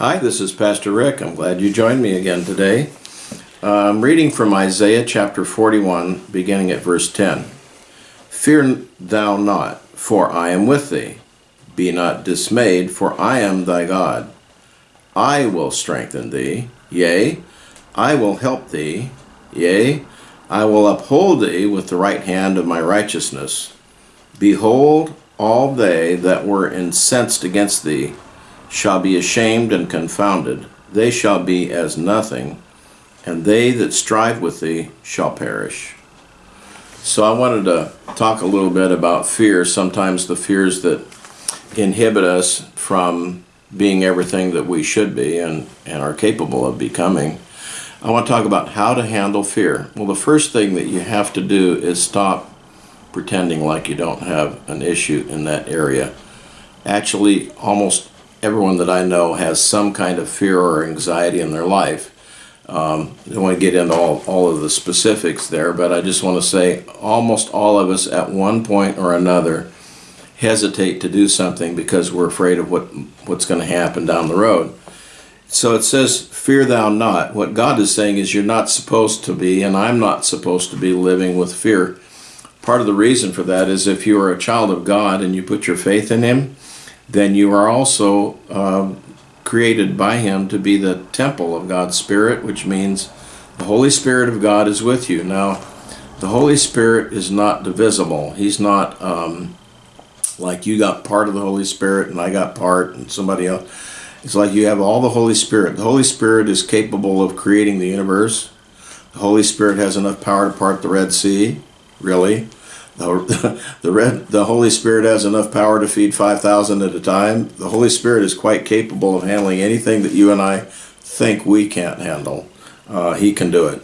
Hi, this is Pastor Rick. I'm glad you joined me again today. Uh, I'm reading from Isaiah chapter 41, beginning at verse 10. Fear thou not, for I am with thee. Be not dismayed, for I am thy God. I will strengthen thee, yea, I will help thee, yea, I will uphold thee with the right hand of my righteousness. Behold, all they that were incensed against thee shall be ashamed and confounded. They shall be as nothing, and they that strive with thee shall perish. So I wanted to talk a little bit about fear, sometimes the fears that inhibit us from being everything that we should be and, and are capable of becoming. I want to talk about how to handle fear. Well, the first thing that you have to do is stop pretending like you don't have an issue in that area. Actually, almost everyone that I know has some kind of fear or anxiety in their life. Um, I don't want to get into all, all of the specifics there, but I just want to say almost all of us at one point or another hesitate to do something because we're afraid of what what's going to happen down the road. So it says, Fear thou not. What God is saying is, you're not supposed to be, and I'm not supposed to be living with fear. Part of the reason for that is if you are a child of God and you put your faith in Him, then you are also um, created by Him to be the temple of God's Spirit, which means the Holy Spirit of God is with you. Now, the Holy Spirit is not divisible. He's not um, like you got part of the Holy Spirit and I got part and somebody else. It's like you have all the Holy Spirit. The Holy Spirit is capable of creating the universe. The Holy Spirit has enough power to part the Red Sea, really. The, the, red, the Holy Spirit has enough power to feed 5,000 at a time. The Holy Spirit is quite capable of handling anything that you and I think we can't handle. Uh, he can do it.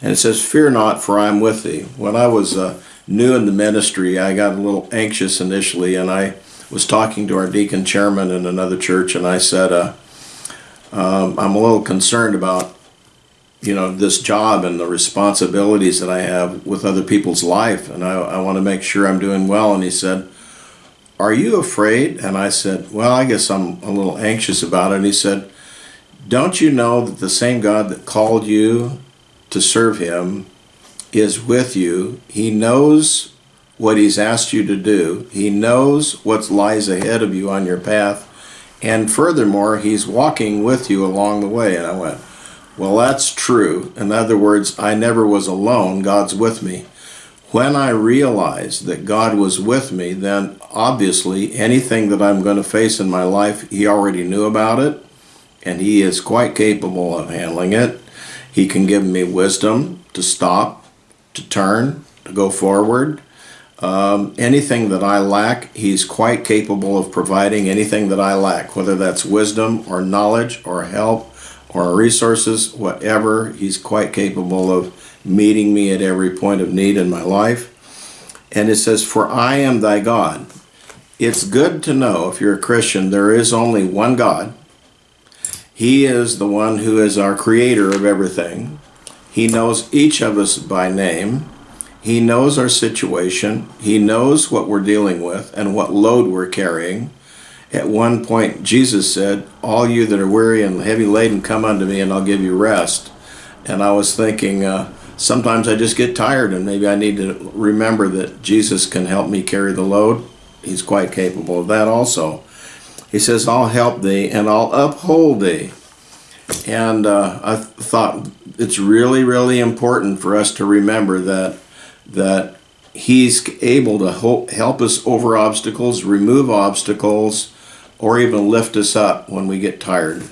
And it says, Fear not, for I am with thee. When I was uh, new in the ministry, I got a little anxious initially, and I was talking to our deacon chairman in another church, and I said, uh, um, I'm a little concerned about, you know, this job and the responsibilities that I have with other people's life, and I, I want to make sure I'm doing well. And he said, Are you afraid? And I said, Well, I guess I'm a little anxious about it. And he said, Don't you know that the same God that called you to serve him is with you? He knows what he's asked you to do. He knows what lies ahead of you on your path. And furthermore, he's walking with you along the way. And I went, well, that's true. In other words, I never was alone. God's with me. When I realized that God was with me, then obviously anything that I'm going to face in my life, he already knew about it. And he is quite capable of handling it. He can give me wisdom to stop, to turn, to go forward. Um, anything that I lack, he's quite capable of providing anything that I lack, whether that's wisdom or knowledge or help or resources, whatever. He's quite capable of meeting me at every point of need in my life. And it says, For I am thy God. It's good to know, if you're a Christian, there is only one God. He is the one who is our creator of everything. He knows each of us by name. He knows our situation. He knows what we're dealing with and what load we're carrying. At one point, Jesus said, All you that are weary and heavy laden, come unto me, and I'll give you rest. And I was thinking, uh, sometimes I just get tired, and maybe I need to remember that Jesus can help me carry the load. He's quite capable of that also. He says, I'll help thee and I'll uphold thee. And uh, I thought it's really, really important for us to remember that that he's able to help us over obstacles, remove obstacles, or even lift us up when we get tired.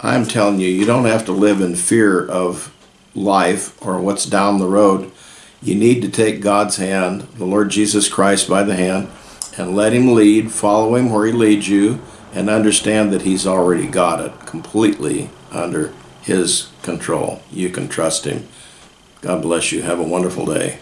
I'm telling you, you don't have to live in fear of life or what's down the road. You need to take God's hand, the Lord Jesus Christ by the hand, and let him lead, follow him where he leads you, and understand that he's already got it completely under his control. You can trust him. God bless you. Have a wonderful day.